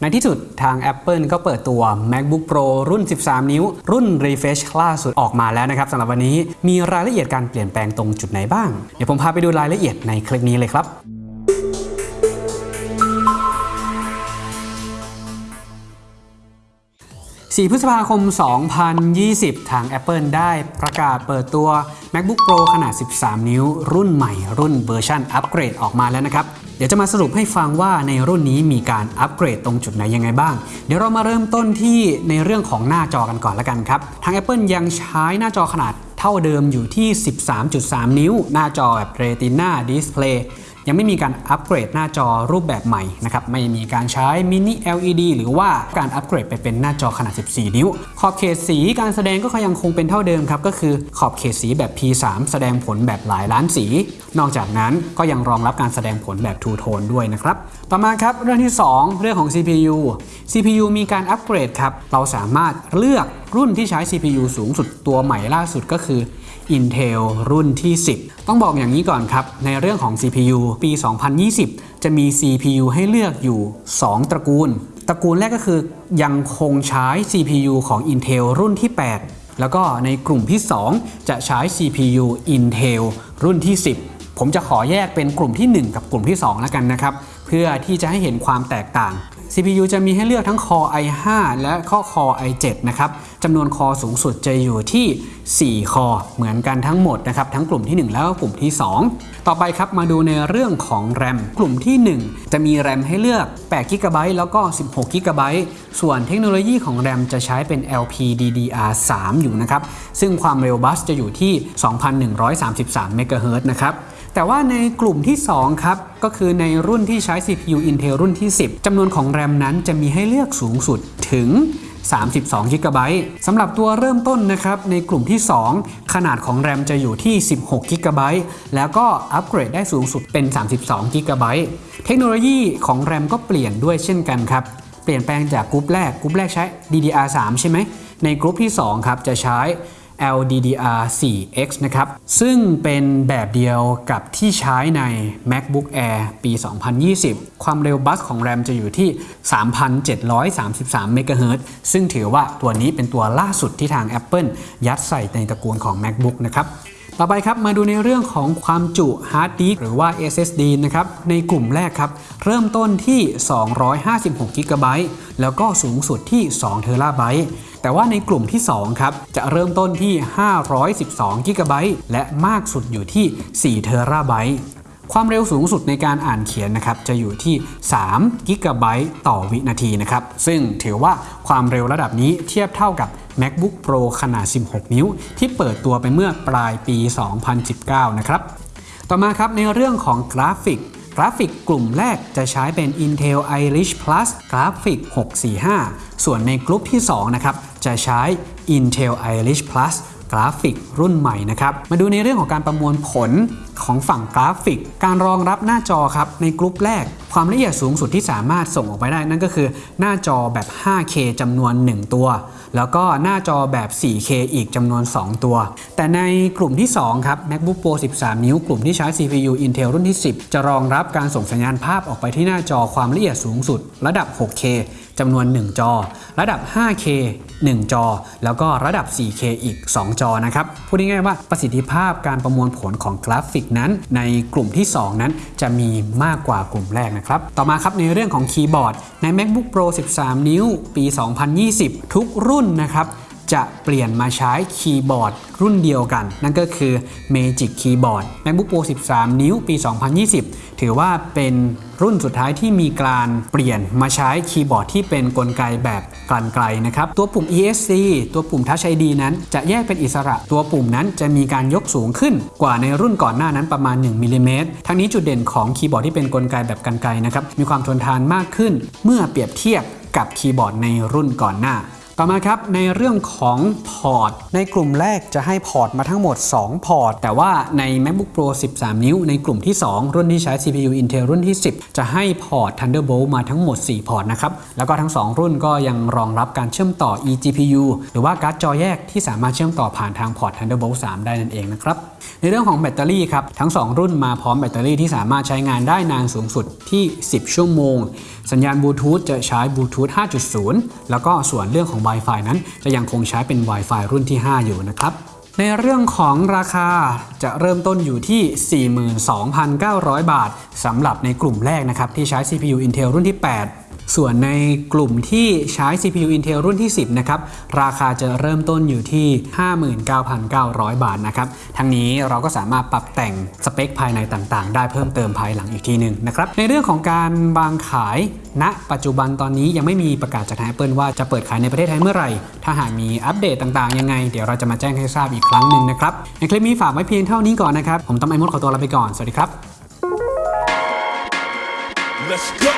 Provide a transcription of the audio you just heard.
ในที่สุดทาง Apple ก็เปิดตัว MacBook Pro รุ่น 13 นิ้ว รุ่น Refresh ล่าสุดออกมาแล้วนะครับสำหรับวันนี้มีรายละเอียดการเปลี่ยนแปลงตรงจุดไหนบ้าง เดี๋ยวผมพาไปดูรายละเอียดในคลิปนี้เลยครับ4พฤษภาคม 2020 ทาง Apple ได้ประกาศเปิดตัว MacBook Pro ขนาด 13 นิ้ว รุ่นใหม่รุ่นเวอร์ชันอัปเกรดออกมาแล้วนะครับ ดี๋ยวจะมาสรุปให้ฟังว่าในรุ่นนี้มีการอัปเกรดตรงจุดไหนยังไงบ้าง เดี๋ยวเรามาเริ่มต้นที่ในเรื่องของหน้าจอกันก่อนละกันครับ ทาง Apple ยังใช้หน้าจอขนาดเท่าเดิมอยู่ที่ 13.3 นิ้ว หน้าจอแบบ Retina Display ยังไม่มีการอัปเกรดหน้าจอรูปแบบใหม่นะครับไม่มีการใช้มินิ LED หรือว่าการอัปเกรดไปเป็นหน้าจอขนาด 14 นิ้ว ขอบเขตสีการแสดงก็ยังคงเป็นเท่าเดิมครับก็คือขอบเขตสีแบบ P3 แสดงผลแบบหลายล้านสี นอกจากนั้นก็ยังรองรับการแสดงผลแบบ Two Tone ด้วยนะครับ ต่อมาครับเรื่องที่ 2 เรื่องของ CPU CPU มีการอัปเกรดครับเราสามารถเลือกรุ่นที่ใช้ CPU สูงสุดตัวใหม่ล่าสุดก็คือ Intel รุ่นที่ 10 ต้องบอกอย่างนี้ก่อนครับ ในเรื่องของ CPU ปี 2020 จะมี CPU ให้เลือกอยู่ 2 ตระกูล ตระกูลแรกก็คือยังคงใช้ CPU ของ Intel รุ่นที่ 8 แล้วก็ในกลุ่มที่ 2 จะใช้ CPU Intel รุ่นที่ 10 ผมจะขอแยกเป็นกลุ่มที่ 1 กับกลุ่มที่ 2 แล้วกันนะครับ เพื่อที่จะให้เห็นความแตกต่าง CPU จะมีให้เลือกทั้ง Core i5 และข้อ Core i7 นะครับจำนวนคอสูงสุดจะอยู่ที่4คอเหมือนกันทั้งหมดนะครับทั้งกลุ่มที่ 1 แล้วก็กลุ่มที่ 2 ต่อไปครับมาดูในเรื่องของ RAM กลุ่มที่ 1 จะมี RAM ให้เลือก8 g b แล้วก็ 16 g b ส่วนเทคโนโลยีของ RAM จะใช้เป็น LPDDR3 อยู่นะครับ ซึ่งความเร็วบัสจะอยู่ที่ 2,133 MHz นะครับแต่ว่าในกลุ่มที่ 2 ครับ ก็คือในรุ่นที่ใช้ CPU Intel รุ่นที่ 10จำนวนของ RAM นั้นจะมีให้เลือกสูงสุดถึง 32 g b สำหรับตัวเริ่มต้นนะครับในกลุ่มที่ 2 ขนาดของแรมจะอยู่ที่ 16 g b แล้วก็อัปเกรดได้สูงสุดเป็น 32 GB เทคโนโลยีของแรมก็เปลี่ยนด้วยเช่นกันครับเปลี่ยนแปลงจากกรุ๊ปแรกกรุ๊ปแรกใช้ DDR3 ใช่ไหมในกรุ๊ปที่2ครับจะใช้ LPDDR4X นะครับ ซึ่งเป็นแบบเดียวกับที่ใช้ใน MacBook Air ปี 2020 ความเร็ว bus ของแรมจะอยู่ที่ 3,733 MHz ซึ่งถือว่าตัวนี้เป็นตัวล่าสุดที่ทาง Apple ยัดใส่ในตระกูลของ MacBook นะครับ ต่อไปครับมาดูในเรื่องของความจุฮาร์ดดิสหรือว่า SSD นะครับในกลุ่มแรกครับ เริ่มต้นที่ 256 GB แล้วก็สูงสุดที่2 TB แต่ว่าในกลุ่มที่ 2 ครับ จะเริ่มต้นที่ 512 GB และมากสุดอยู่ที่4 TB ความเร็วสูงสุดในการอ่านเขียนนะครับจะอยู่ที่3 GB ต่อวินาทีนะครับซึ่งถือว่าความเร็วระดับนี้เทียบเท่ากับ MacBook Pro ขนาด 16 นิ้ว ที่เปิดตัวไปเมื่อปลายปี 2019 นะครับต่อมาครับในเรื่องของกราฟิกกราฟิกกลุ่มแรกจะใช้เป็น Intel Iris Plus Graphics 645 ส่วนในกลุ่มที่ 2 นะครับ จะใช้ Intel Iris Plus ราฟิกรุ่นใหม่นะครับ มาดูในเรื่องของการประมวลผลของฝั่งกราฟิก การรองรับหน้าจอครับในกลุ่มแรก ความละเอียดสูงสุดที่สามารถส่งออกไปได้นั่นก็คือหน้าจอแบบ 5K จำนวน 1 ตัว แล้วก็หน้าจอแบบ 4K อีกจำนวน 2 ตัว แต่ในกลุ่มที่ 2 ครับ MacBook Pro 13 นิ้ว กลุ่มที่ใช้ CPU Intel รุ่นที่ 10 จะรองรับการส่งสัญญาณภาพออกไปที่หน้าจอความละเอียดสูงสุด ระดับ 6K จำนวน 1 จอ ระดับ 5K 1 จอ แล้วก็ระดับ 4K อีก 2 จอนะครับ พูดง่ายๆว่าประสิทธิภาพการประมวลผลของกราฟิกนั้น ในกลุ่มที่ 2 นั้นจะมีมากกว่ากลุ่มแรกนะครับต่อมาครับในเรื่องของคีย์บอร์ดใน MacBook Pro 13 นิ้ว ปี 2020 ทุกรุ่นนะครับ จะเปลี่ยนมาใช้คีย์บอร์ดรุ่นเดียวกัน นั่นก็คือ Magic Keyboard MacBook Pro 13 นิ้วปี 2020 ถือว่าเป็นรุ่นสุดท้ายที่มีการเปลี่ยนมาใช้คีย์บอร์ดที่เป็นกลไกแบบกลั่นไกลนะครับ ตัวปุ่ม ESC ตัวปุ่ม Touch ID นั้นจะแยกเป็นอิสระ ตัวปุ่มนั้นจะมีการยกสูงขึ้นกว่าในรุ่นก่อนหน้านั้นประมาณ 1มิลลิเมตรทั้งนี้จุดเด่นของคีย์บอร์ดที่เป็นกลไกแบบกลั่นไกลนะครับ มีความทนทานมากขึ้น เมื่อเปรียบเทียบกับคีย์บอร์ดในรุ่นก่อนหน้า ต่อมาครับในเรื่องของพอร์ต ในกลุ่มแรกจะให้พอร์ตมาทั้งหมด 2 พอร์ต แต่ว่าใน MacBook Pro 13 นิ้ว ในกลุ่มที่ 2 รุ่นที่ใช้ CPU Intel รุ่นที่ 10 จะให้พอร์ต Thunderbolt มาทั้งหมด 4 พอร์ตนะครับ แล้วก็ทั้ง 2 รุ่นก็ยังรองรับการเชื่อมต่อ eGPU หรือว่าการ์ดจอแยกที่สามารถเชื่อมต่อผ่านทางพอร์ต Thunderbolt 3 ได้นั่นเองนะครับในเรื่องของแบตเตอรี่ครับทั้ง 2 รุ่นมาพร้อมแบตเตอรี่ที่สามารถใช้งานได้นานสูงสุดที่ 10 ชั่วโมง สัญญาณบลูทูธจะใช้บลูทูธ5.0 แล้วก็ส่วนเรื่องของ Wi-Fi นั้น จะยังคงใช้เป็น Wi-Fi รุ่นที่ 5 อยู่นะครับในเรื่องของราคาจะเริ่มต้นอยู่ที่ 42,900 บาทสำหรับในกลุ่มแรกนะครับที่ใช้ CPU Intel รุ่นที่ 8 ส่วนในกลุ่มที่ใช้ CPU Intel รุ่นที่ 10 นะครับ ราคาจะเริ่มต้นอยู่ที่ 59,900 บาทนะครับ ทั้งนี้เราก็สามารถปรับแต่งสเปคภายในต่างๆ ได้เพิ่มเติมภายหลังอีกทีหนึ่งนะครับ ในเรื่องของการวางขายณปัจจุบันตอนนี้ยังไม่มีประกาศจากทาง Apple ว่าจะเปิดขายในประเทศไทยเมื่อไหร่ ถ้าหากมีอัปเดตต่างๆ ยังไง เดี๋ยวเราจะมาแจ้งให้ทราบอีกครั้งหนึ่งนะครับ ในคลิปนี้ฝากไว้เพียงเท่านี้ก่อนนะครับ ผมต้อมไอมดขอตัวลาไปก่อน สวัสดีครับ Let's go.